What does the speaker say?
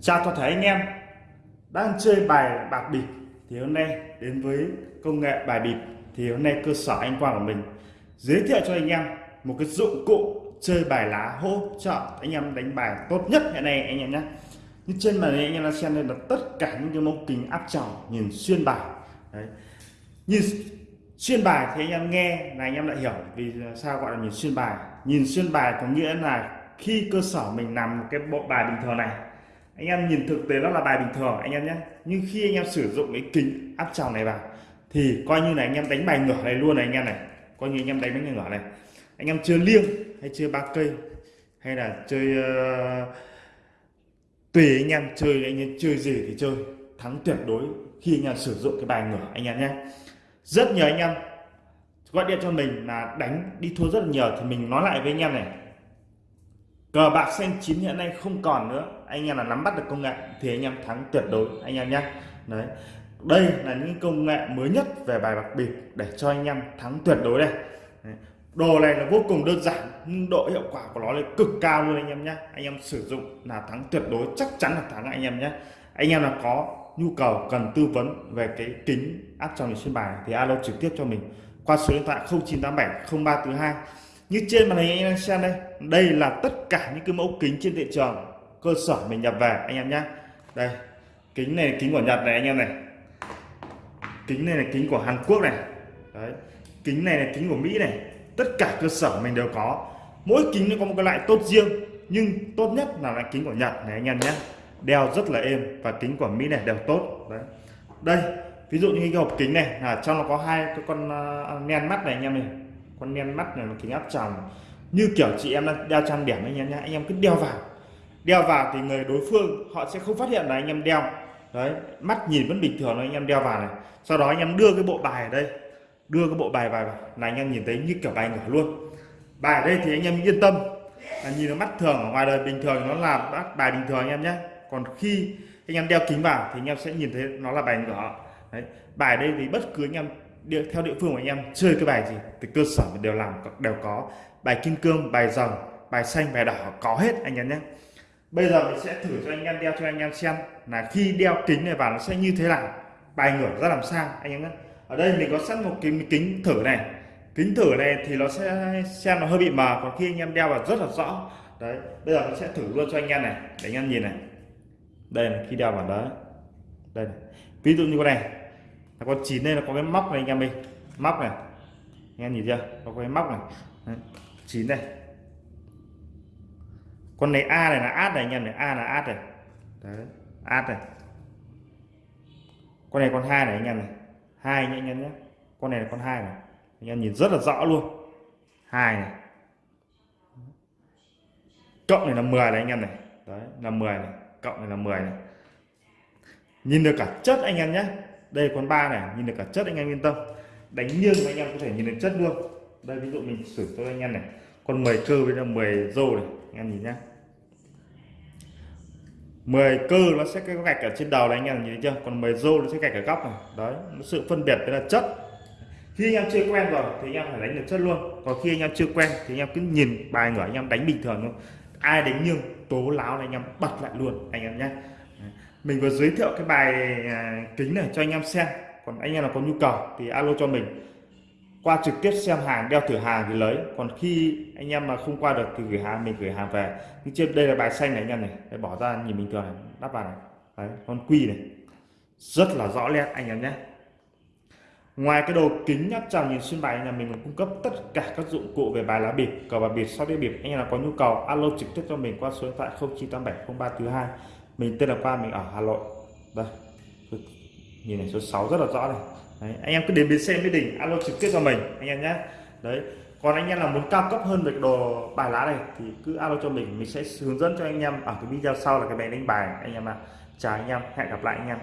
Chào toàn thể anh em đang chơi bài bạc bịp thì hôm nay đến với công nghệ bài bịp thì hôm nay cơ sở anh Quang của mình giới thiệu cho anh em một cái dụng cụ chơi bài lá hỗ trợ anh em đánh bài tốt nhất hiện nay anh em nhé. Như trên màn hình anh em đang xem đây là tất cả những cái mẫu kính áp tròng nhìn xuyên bài. Đấy. Nhìn xuyên bài thì anh em nghe là anh em đã hiểu vì sao gọi là nhìn xuyên bài. Nhìn xuyên bài có nghĩa là khi cơ sở mình làm một cái bộ bài bình thường này anh em nhìn thực tế nó là bài bình thường anh em nhé nhưng khi anh em sử dụng cái kính áp tròng này vào thì coi như là anh em đánh bài ngửa này luôn này anh em này coi như anh em đánh bài ngửa này anh em chơi liêng hay chơi ba cây hay là chơi uh, tùy anh em chơi anh em chơi gì thì chơi thắng tuyệt đối khi anh em sử dụng cái bài ngửa anh em nhé rất nhiều anh em gọi điện cho mình là đánh đi thua rất là nhiều thì mình nói lại với anh em này cờ bạc xanh chín hiện nay không còn nữa. Anh em là nắm bắt được công nghệ thì anh em thắng tuyệt đối, anh em nhé đấy. Đây là những công nghệ mới nhất về bài bạc bịp để cho anh em thắng tuyệt đối đây. Đồ này là vô cùng đơn giản, nhưng độ hiệu quả của nó là cực cao luôn anh em nhé anh em sử dụng là thắng tuyệt đối, chắc chắn là thắng anh em nhé anh em là có nhu cầu cần tư vấn về cái kính áp tròng trên bài thì alo trực tiếp cho mình qua số điện thoại 0987 0342 như trên màn hình anh đang xem đây đây là tất cả những cái mẫu kính trên thị trường cơ sở mình nhập về anh em nhé đây kính này kính của Nhật này anh em này. Kính này là kính của Hàn Quốc này. Đấy kính này là kính của Mỹ này. Tất cả cơ sở mình đều có. Mỗi kính nó có một cái loại tốt riêng nhưng tốt nhất là loại kính của Nhật này anh em nhé đeo rất là êm và kính của Mỹ này đều tốt. Đấy. Đây ví dụ như cái hộp kính này là trong nó có hai cái con uh, mắt này anh em này con nen mắt này là kính áp tròng như kiểu chị em đang đeo trang điểm anh em nhé anh em cứ đeo vào đeo vào thì người đối phương họ sẽ không phát hiện là anh em đeo đấy mắt nhìn vẫn bình thường anh em đeo vào này sau đó anh em đưa cái bộ bài ở đây đưa cái bộ bài vào là anh em nhìn thấy như kiểu bài ngửa luôn bài ở đây thì anh em yên tâm là nhìn nó mắt thường ở ngoài đời bình thường nó là bài bình thường anh em nhé còn khi anh em đeo kính vào thì anh em sẽ nhìn thấy nó là bài ngửa đấy bài đây thì bất cứ anh em địa, theo địa phương của anh em chơi cái bài gì thì cơ sở đều làm đều có. Bài kim cương bài rồng bài xanh bài đỏ có hết anh em nhé. Bây giờ mình sẽ thử cho anh em đeo cho anh em xem là khi đeo kính này vào nó sẽ như thế nào. Bài ngửa ra làm sao anh em nhé. Ở đây mình có sẵn một cái kính thử này. Kính thử này thì nó sẽ xem nó hơi bị mờ còn khi anh em đeo vào rất là rõ. Đấy bây giờ mình sẽ thử luôn cho anh em này để anh em nhìn này. Đây là khi đeo vào đó. Đây này. ví dụ như con này là con chín đây, là có cái móc này anh em đi móc này. Anh em nhìn chưa? Có cái móc này. Chín đây. Con này a này là át này anh em này. A là át này. Đấy át này. Con này con hai này anh em này. Hai anh em nhé con này là con hai này. Anh em nhìn rất là rõ luôn. Hai này. Cộng này là 10 này anh em này. Đấy, là 10 này. Cộng này là 10 này. Nhìn được cả chất anh em nhé đây con ba này nhìn được cả chất anh em yên tâm đánh nghiêng anh em có thể nhìn được chất luôn đây ví dụ mình sử cho anh em này con 10 cơ với là 10 rô này anh em nhìn nhé 10 cơ nó sẽ cái gạch ở trên đầu này anh em nhìn thấy chưa còn 10 rô nó sẽ gạch ở góc này đấy sự phân biệt đấy là chất khi anh em chưa quen rồi thì anh em phải đánh được chất luôn còn khi anh em chưa quen thì anh em cứ nhìn bài ngửa anh em đánh bình thường thôi ai đánh nghiêng tố láo này anh em bật lại luôn anh em nhé mình vừa giới thiệu cái bài à, kính này cho anh em xem. Còn anh em là có nhu cầu thì alo cho mình. Qua trực tiếp xem hàng, đeo thử hàng thì lấy. Còn khi anh em mà không qua được thì gửi hàng, mình gửi hàng về. Nhưng trên, đây là bài xanh này anh em này. Để bỏ ra nhìn bình thường này, đắp vào này. Đấy, con quy này. Rất là rõ nét anh em nhé. Ngoài cái đồ kính nhắc tròng nhìn xuyên bài nhà mình cung cấp tất cả các dụng cụ về bài lá bịp, cờ bạc bịp sau đĩa bịp. Anh em là có nhu cầu, alo trực tiếp cho mình qua số điện thoại 09870342 mình tên là Quang mình ở Hà Nội. Vâng. Đây nhìn này số 6 rất là rõ này. Đấy, anh em cứ đến bến xe Mỹ Đình alo trực tiếp cho mình anh em nhé đấy còn anh em là muốn cao cấp hơn về đồ bài lá này thì cứ alo cho mình mình sẽ hướng dẫn cho anh em ở cái video sau là cái bài đánh bài. Anh em ạ chào anh em hẹn gặp lại anh em.